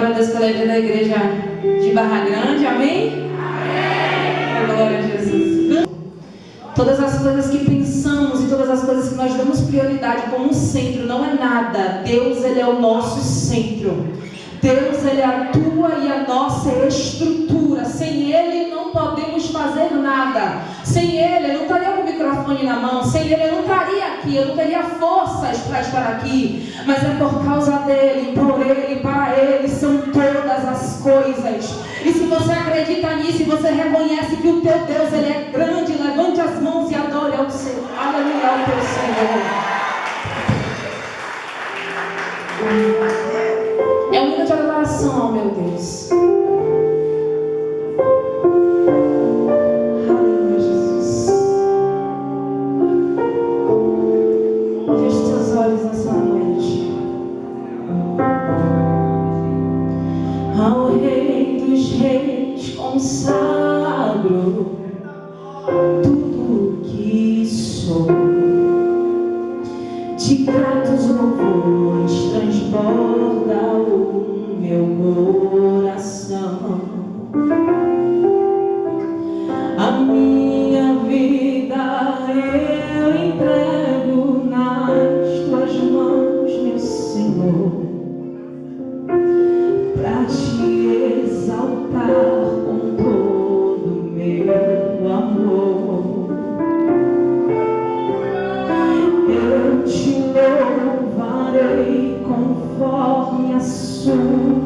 glória a Deus pela vida da igreja de Barra Grande, amém? Amém! Glória a Jesus. Todas as coisas que pensamos e todas as coisas que nós damos prioridade como centro não é nada. Deus, Ele é o nosso centro. Deus, Ele é a tua e a nossa estrutura. Sem Ele não podemos fazer nada. Sem Ele, eu não estaria com o microfone na mão. Sem Ele, eu não aqui. Eu não teria forças para estar aqui. Mas é por causa dEle, por Ele, para Ele, são todas as coisas. E se você acredita nisso e você reconhece que o teu Deus, Ele é grande, levante as mãos e adore ao Senhor. Aleluia ao teu Senhor. De gratos Eu